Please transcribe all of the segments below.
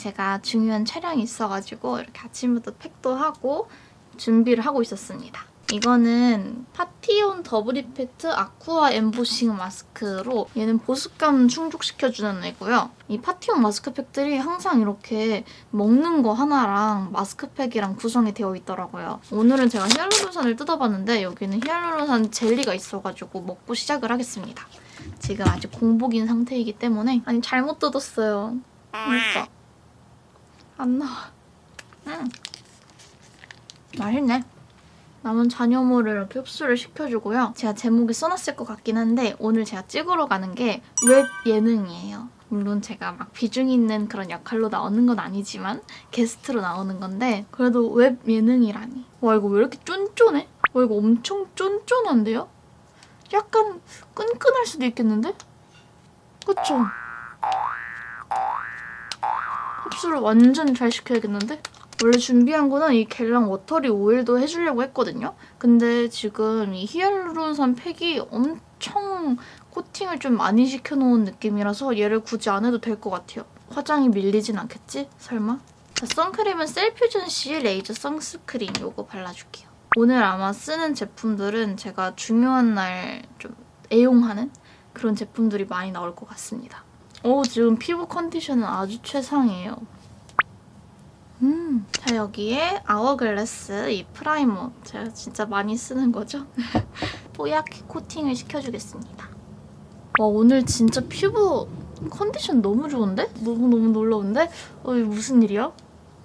제가 중요한 촬영이 있어가지고 이렇게 아침부터 팩도 하고 준비를 하고 있었습니다. 이거는 파티온 더블 이펙트 아쿠아 엠보싱 마스크로 얘는 보습감 충족시켜주는 애고요. 이 파티온 마스크팩들이 항상 이렇게 먹는 거 하나랑 마스크팩이랑 구성이 되어 있더라고요. 오늘은 제가 히알루론산을 뜯어봤는데 여기는 히알루론산 젤리가 있어가지고 먹고 시작을 하겠습니다. 지금 아직 공복인 상태이기 때문에 아니 잘못 뜯었어요. 그러니까 안 나와. 음. 맛있네. 남은 잔여물을 이렇게 흡수를 시켜주고요. 제가 제목에 써놨을 것 같긴 한데 오늘 제가 찍으러 가는 게 웹 예능이에요. 물론 제가 막 비중 있는 그런 역할로 나오는 건 아니지만 게스트로 나오는 건데 그래도 웹 예능이라니. 와 이거 왜 이렇게 쫀쫀해? 와 이거 엄청 쫀쫀한데요? 약간 끈끈할 수도 있겠는데? 그쵸? 흡수를 완전 잘 시켜야겠는데? 원래 준비한 거는 이 겔랑 워터리 오일도 해주려고 했거든요. 근데 지금 이 히알루론산 팩이 엄청 코팅을 좀 많이 시켜놓은 느낌이라서 얘를 굳이 안 해도 될 것 같아요. 화장이 밀리진 않겠지? 설마? 자, 선크림은 셀퓨전씨 레이저 sunscreen 이거 발라줄게요. 오늘 아마 쓰는 제품들은 제가 중요한 날 좀 애용하는 그런 제품들이 많이 나올 것 같습니다. 오 지금 피부 컨디션은 아주 최상이에요. 음, 자 여기에 아워글래스 이 프라이머 제가 진짜 많이 쓰는 거죠? 뽀얗게 코팅을 시켜주겠습니다. 와 오늘 진짜 피부 컨디션 너무 좋은데? 너무너무 놀라운데? 어, 이게 무슨 일이야?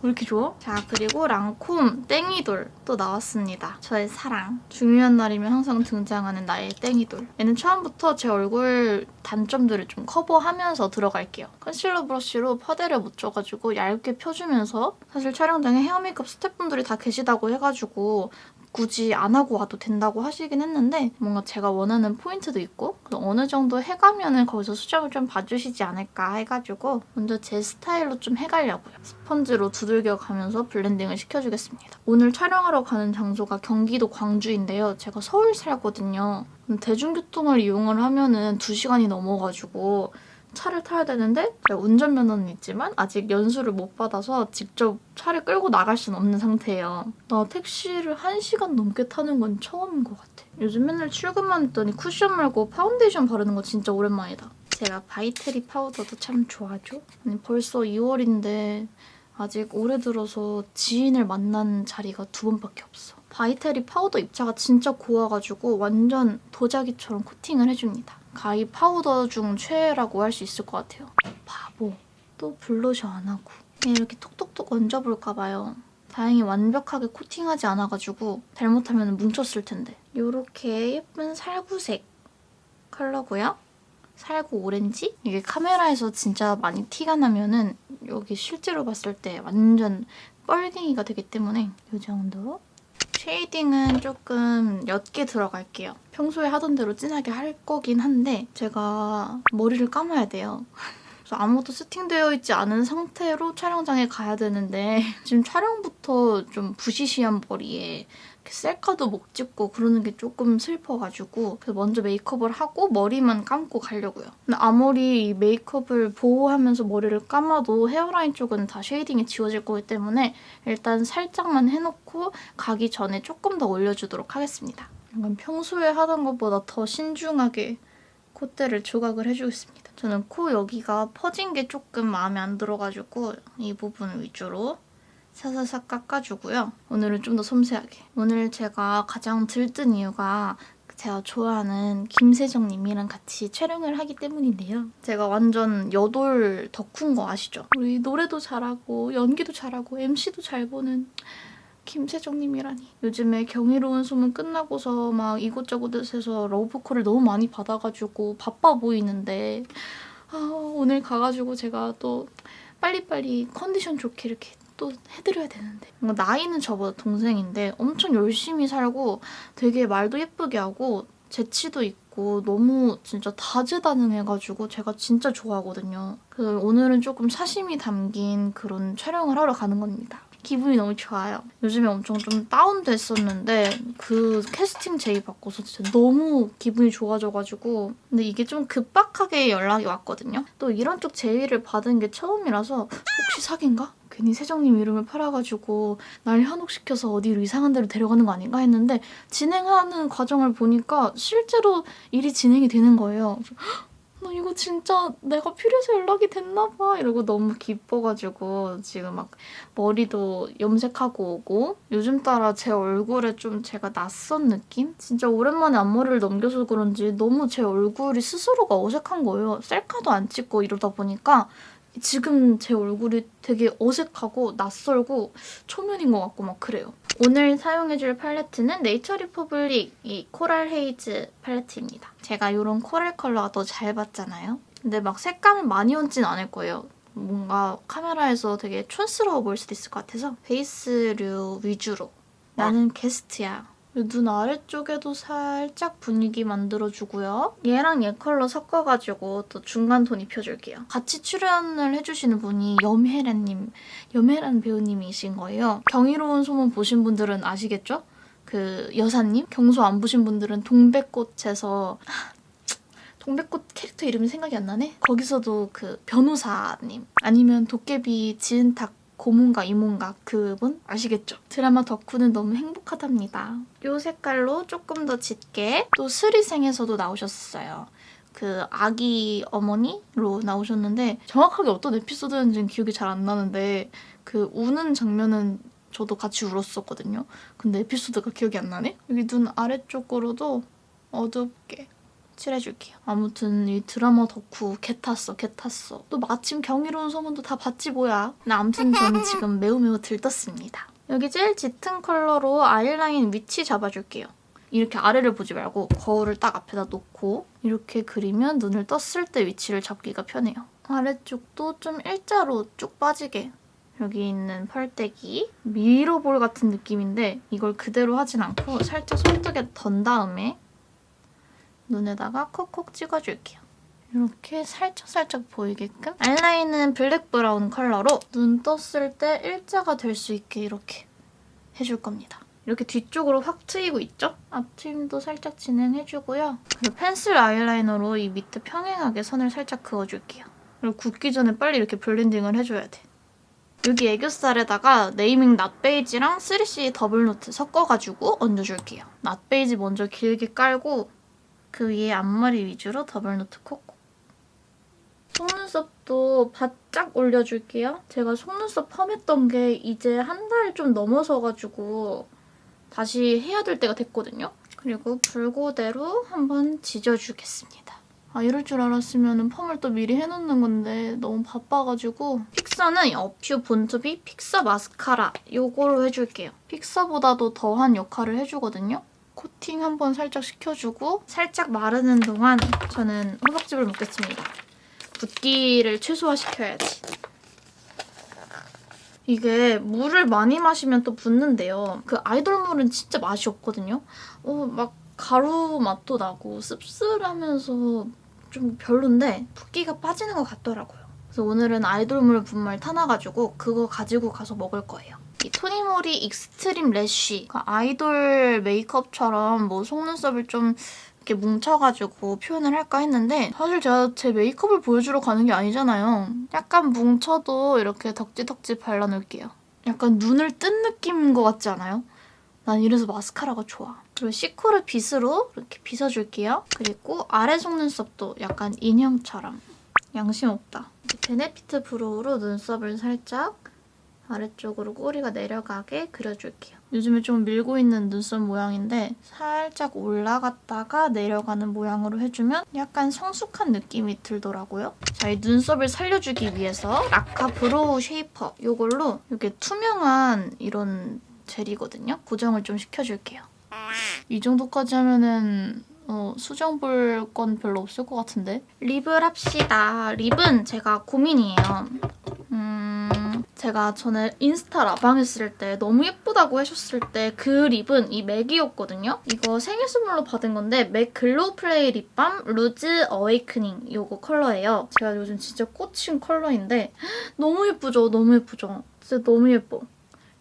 왜 이렇게 좋아? 자 그리고 랑콤 뗑이돌 또 나왔습니다. 저의 사랑. 중요한 날이면 항상 등장하는 나의 뗑이돌. 얘는 처음부터 제 얼굴 단점들을 좀 커버하면서 들어갈게요. 컨실러 브러쉬로 파데를 묻혀가지고 얇게 펴주면서 사실 촬영장에 헤어 메이크업 스태프분들이 다 계시다고 해가지고 굳이 안 하고 와도 된다고 하시긴 했는데 뭔가 제가 원하는 포인트도 있고 어느 정도 해가면 은 거기서 수정을 좀 봐주시지 않을까 해가지고 먼저 제 스타일로 좀 해가려고요. 스펀지로 두들겨가면서 blending을 시켜주겠습니다. 오늘 촬영하러 가는 장소가 경기도 광주인데요. 제가 서울 살거든요. 대중교통을 이용을 하면 은 2시간이 넘어가지고 차를 타야 되는데 운전면허는 있지만 아직 연수를 못 받아서 직접 차를 끌고 나갈 수는 없는 상태예요. 나 택시를 1시간 넘게 타는 건 처음인 것 같아. 요즘 맨날 출근만 했더니 쿠션 말고 파운데이션 바르는 거 진짜 오랜만이다. 제가 바이테리 파우더도 참 좋아하죠? 아니 벌써 2월인데 아직 올해 들어서 지인을 만난 자리가 두 번밖에 없어. 바이테리 파우더 입자가 진짜 고와가지고 완전 도자기처럼 코팅을 해줍니다. 가루 파우더 중 최애라고 할 수 있을 것 같아요. 바보. 또 블러셔 안 하고. 그냥 이렇게 톡톡톡 얹어볼까 봐요. 다행히 완벽하게 코팅하지 않아가지고 잘못하면 뭉쳤을 텐데. 이렇게 예쁜 살구색 컬러고요. 살구 오렌지? 이게 카메라에서 진짜 많이 티가 나면 은 여기 실제로 봤을 때 완전 뻘갱이가 되기 때문에 이 정도 shading은 조금 옅게 들어갈게요. 평소에 하던 대로 진하게 할 거긴 한데 제가 머리를 감아야 돼요. 그래서 아무것도 세팅되어 있지 않은 상태로 촬영장에 가야 되는데 지금 촬영부터 좀 부시시한 머리에 셀카도 못 찍고 그러는 게 조금 슬퍼가지고 그래서 먼저 메이크업을 하고 머리만 감고 가려고요. 근데 아무리 메이크업을 보호하면서 머리를 감아도 hairline 쪽은 다 shading이 지워질 거기 때문에 일단 살짝만 해놓고 가기 전에 조금 더 올려주도록 하겠습니다. 약간 평소에 하던 것보다 더 신중하게 콧대를 조각을 해주겠습니다. 저는 코 여기가 퍼진 게 조금 마음에 안 들어가지고 이 부분 위주로 사사삭 깎아주고요. 오늘은 좀 더 섬세하게. 오늘 제가 가장 들뜬 이유가 제가 좋아하는 김세정님이랑 같이 촬영을 하기 때문인데요. 제가 완전 여돌 덕후인 거 아시죠? 우리 노래도 잘하고 연기도 잘하고 MC도 잘 보는 김세정님이라니. 요즘에 경이로운 소문 끝나고서 막 이곳저곳에서 러브콜을 너무 많이 받아가지고 바빠 보이는데 아, 오늘 가가지고 제가 또 빨리빨리 컨디션 좋게 이렇게 또 해드려야 되는데 나이는 저보다 동생인데 엄청 열심히 살고 되게 말도 예쁘게 하고 재치도 있고 너무 진짜 다재다능해가지고 제가 진짜 좋아하거든요. 그래서 오늘은 조금 사심이 담긴 그런 촬영을 하러 가는 겁니다. 기분이 너무 좋아요. 요즘에 엄청 좀 다운됐었는데 그 캐스팅 제의 받고서 진짜 너무 기분이 좋아져가지고 근데 이게 좀 급박하게 연락이 왔거든요. 또 이런 쪽 제의를 받은 게 처음이라서 혹시 사기인가? 괜히 세정님 이름을 팔아가지고 날 현혹시켜서 어디로 이상한 데로 데려가는 거 아닌가 했는데 진행하는 과정을 보니까 실제로 일이 진행이 되는 거예요. 나 이거 진짜 내가 필요해서 연락이 됐나 봐 이러고 너무 기뻐가지고 지금 막 머리도 염색하고 오고 요즘 따라 제 얼굴에 좀 제가 낯선 느낌? 진짜 오랜만에 앞머리를 넘겨서 그런지 너무 제 얼굴이 스스로가 어색한 거예요. 셀카도 안 찍고 이러다 보니까 지금 제 얼굴이 되게 어색하고 낯설고 초면인 것 같고 막 그래요. 오늘 사용해줄 팔레트는 네이처 리퍼블릭 이 코랄 헤이즈 팔레트입니다. 제가 이런 coral 컬러가 더잘 받잖아요. 근데 막 색감을 많이 얹진 않을 거예요. 뭔가 카메라에서 되게 촌스러워 보일 수도 있을 것 같아서 베이스류 위주로 나는 게스트야 눈 아래쪽에도 살짝 분위기 만들어주고요. 얘랑 얘 컬러 섞어가지고 또 중간 톤 입혀줄게요. 같이 출연을 해주시는 분이 염혜란님, 염혜란 배우님이신 거예요. 경이로운 소문 보신 분들은 아시겠죠? 그 여사님? 경소 안 보신 분들은 동백꽃에서 동백꽃 캐릭터 이름이 생각이 안 나네? 거기서도 그 변호사님 아니면 도깨비 지은탁 고문가 이문가 그분 아시겠죠? 드라마 덕후는 너무 행복하답니다. 이 색깔로 조금 더 짙게 또 스리생에서도 나오셨어요. 그 아기 어머니로 나오셨는데 정확하게 어떤 에피소드인지는 기억이 잘 안 나는데 그 우는 장면은 저도 같이 울었었거든요. 근데 에피소드가 기억이 안 나네? 여기 눈 아래쪽으로도 어둡게 칠해줄게요. 아무튼 이 드라마 덕후 개 탔어 개 탔어. 또 마침 경이로운 소문도 다 봤지 뭐야. 근데 아무튼 저는 지금 매우 매우 들떴습니다. 여기 제일 짙은 컬러로 아이라인 위치 잡아줄게요. 이렇게 아래를 보지 말고 거울을 딱 앞에다 놓고 이렇게 그리면 눈을 떴을 때 위치를 잡기가 편해요. 아래쪽도 좀 일자로 쭉 빠지게 여기 있는 펄떼기 미러볼 같은 느낌인데 이걸 그대로 하진 않고 살짝 손등에 던 다음에 눈에다가 콕콕 찍어줄게요. 이렇게 살짝살짝 보이게끔 아이라인은 블랙 브라운 컬러로 눈 떴을 때 일자가 될 수 있게 이렇게 해줄 겁니다. 이렇게 뒤쪽으로 확 트이고 있죠? 앞트임도 살짝 진행해주고요. 그리고 펜슬 아이라이너로 이 밑에 평행하게 선을 살짝 그어줄게요. 그리고 굳기 전에 빨리 이렇게 blending을 해줘야 돼. 여기 애교살에다가 네이밍 낫베이지랑 3CE 더블노트 섞어가지고 얹어줄게요. 낫베이지 먼저 길게 깔고 그 위에 앞머리 위주로 더블노트 콕콕. 속눈썹도 바짝 올려줄게요. 제가 속눈썹 펌했던 게 이제 한 달 좀 넘어서가지고 다시 해야 될 때가 됐거든요. 그리고 불고데로 한번 지져주겠습니다. 아 이럴 줄 알았으면 펌을 또 미리 해놓는 건데 너무 바빠가지고 픽서는 어퓨 본투비 픽서 마스카라 이거로 해줄게요. 픽서보다도 더한 역할을 해주거든요. 코팅 한번 살짝 시켜주고 살짝 마르는 동안 저는 호박즙을 먹겠습니다. 붓기를 최소화시켜야지. 이게 물을 많이 마시면 또 붓는데요. 그 아이돌 물은 진짜 맛이 없거든요. 어, 막 가루 맛도 나고 씁쓸하면서 좀 별론데 붓기가 빠지는 것 같더라고요. 그래서 오늘은 아이돌 물 분말 타놔가지고 그거 가지고 가서 먹을 거예요. 이 토니모리 익스트림 래쉬 그러니까 아이돌 메이크업처럼 뭐 속눈썹을 좀 이렇게 뭉쳐가지고 표현을 할까 했는데 사실 제가 제 메이크업을 보여주러 가는 게 아니잖아요. 약간 뭉쳐도 이렇게 덕지덕지 발라놓을게요. 약간 눈을 뜬 느낌인 것 같지 않아요? 난 이래서 마스카라가 좋아. 그리고 시코르 빗으로 이렇게 빗어줄게요. 그리고 아래 속눈썹도 약간 인형처럼 양심 없다. 베네피트 brow로 눈썹을 살짝 아래쪽으로 꼬리가 내려가게 그려줄게요. 요즘에 좀 밀고 있는 눈썹 모양인데 살짝 올라갔다가 내려가는 모양으로 해주면 약간 성숙한 느낌이 들더라고요. 자, 이 눈썹을 살려주기 위해서 라카 brow shaper 이걸로 이렇게 투명한 이런 젤이거든요. 고정을 좀 시켜줄게요. 이 정도까지 하면은 어, 수정 볼 건 별로 없을 것 같은데? 립을 합시다. 립은 제가 고민이에요. 제가 전에 인스타 라방 했을 때 너무 예쁘다고 하셨을 때 그 립은 이 맥이었거든요. 이거 생일 선물로 받은 건데 맥 Glow Play 립밤 Rouge Awakening 이거 컬러예요. 제가 요즘 진짜 꽂힌 컬러인데 너무 예쁘죠? 너무 예쁘죠? 진짜 너무 예뻐.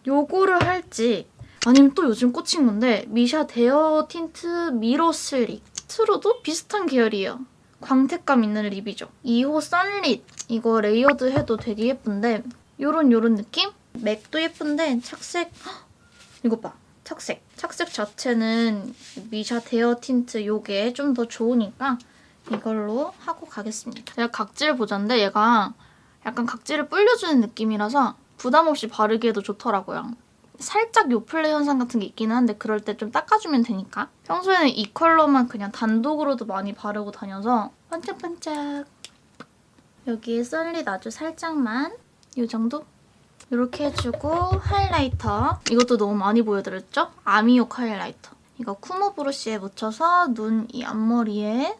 요거를 할지 아니면 또 요즘 꽂힌 건데 미샤 Dare Tint Mirror Slick 틴트로도 비슷한 계열이에요. 광택감 있는 립이죠. 2호 Sunlit 이거 레이어드 해도 되게 예쁜데 요런 요런 느낌? 맥도 예쁜데 착색 헉! 이거 봐. 착색. 착색 자체는 미샤 Dare Tint 요게 좀 더 좋으니까 이걸로 하고 가겠습니다. 제가 각질 부자인데 얘가 약간 각질을 불려주는 느낌이라서 부담 없이 바르기에도 좋더라고요. 살짝 요플레 현상 같은 게 있기는 한데 그럴 때 좀 닦아주면 되니까. 평소에는 이 컬러만 그냥 단독으로도 많이 바르고 다녀서 반짝반짝. 여기에 썬릿 아주 살짝만 이 정도? 이렇게 해주고 하이라이터. 이것도 너무 많이 보여드렸죠? 아미옥 하이라이터. 이거 쿠모 브러쉬에 묻혀서 눈 이 앞머리에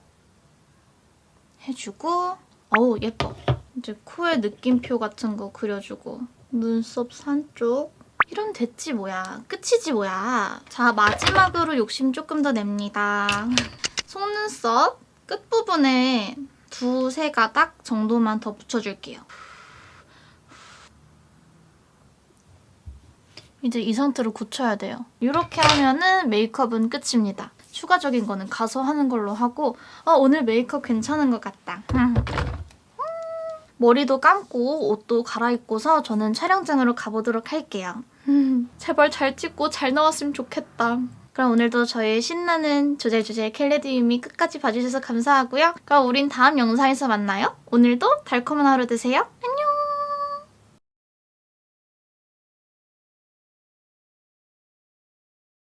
해주고 어우 예뻐. 이제 코에 느낌표 같은 거 그려주고 눈썹 산 쪽. 이런 됐지 뭐야. 끝이지 뭐야. 자 마지막으로 욕심 조금 더 냅니다. 속눈썹 끝부분에 두세 가닥 정도만 더 붙여줄게요. 이제 이 상태로 굳혀야 돼요. 이렇게 하면은 메이크업은 끝입니다. 추가적인 거는 가서 하는 걸로 하고 어, 오늘 메이크업 괜찮은 것 같다. 머리도 감고 옷도 갈아입고서 저는 촬영장으로 가보도록 할게요. 제발 잘 찍고 잘 나왔으면 좋겠다. 그럼 오늘도 저의 신나는 조잘조잘 켈레디움이 끝까지 봐주셔서 감사하고요. 그럼 우린 다음 영상에서 만나요. 오늘도 달콤한 하루 되세요. 안녕!